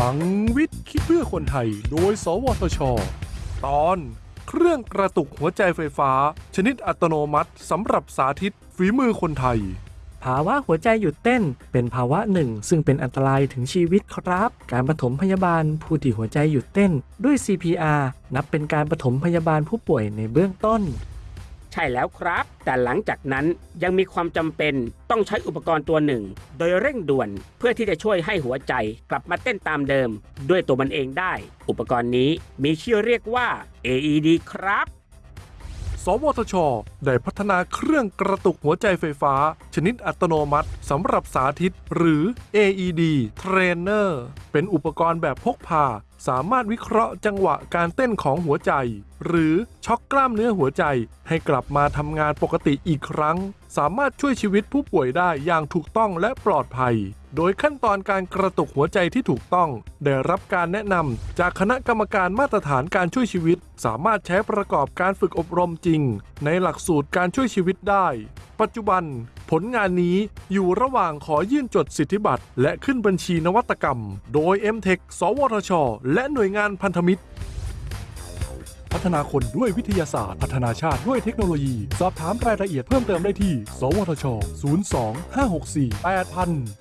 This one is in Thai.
ลังวิทย์คิดเพื่อคนไทย โดย สวทช ตอน เครื่องกระตุกหัวใจไฟฟ้า ชนิดอัตโนมัติสำหรับสาธิตฝีมือคนไทย ภาวะหัวใจหยุดเต้นเป็นภาวะหนึ่ง ซึ่งเป็นอันตรายถึงชีวิตครับ การปฐมพยาบาลผู้ที่หัวใจหยุดเต้นด้วย CPR นับเป็นการปฐมพยาบาลผู้ป่วยในเบื้องต้น ใช่แล้วครับ แต่หลังจากนั้นยังมีความจำเป็นต้องใช้อุปกรณ์ตัวหนึ่ง โดยเร่งด่วนเพื่อที่จะช่วยให้หัวใจกลับมาเต้นตามเดิม ด้วยตัวมันเองได้ อุปกรณ์นี้มีชื่อเรียกว่า AED ครับ สวทช ได้พัฒนาเครื่องกระตุกหัวใจไฟฟ้า ชนิดอัตโนมัติสำหรับสาธิต หรือ AED Trainer เป็นอุปกรณ์แบบพกพา สามารถวิเคราะห์จังหวะการเต้นของหัวใจ หรือช็อกกล้ามเนื้อหัวใจ ให้กลับมาทำงานปกติอีกครั้ง สามารถช่วยชีวิตผู้ป่วยได้อย่างถูกต้องและปลอดภัย โดยขั้นตอนการกระตุกหัวใจที่ถูกต้อง ได้รับการแนะนำจากคณะกรรมการมาตรฐานการช่วยชีวิต สามารถใช้ประกอบการฝึกอบรมจริง ในหลักสูตรการช่วยชีวิตได้ ปัจจุบัน ผลงานนี้อยู่ระหว่างขอยื่นจดสิทธิบัตรและขึ้นบัญชีนวัตกรรม โดย m t e c h สวทช และหน่วยงานพันธมิตร ฒนาคนด้วยวิทยาศาสตร์ พัฒนาชาติด้วยเทคโนโลยี สอบถามรายละเอียดเพิ่มเติมได้ที่ สวทช 02 564 8000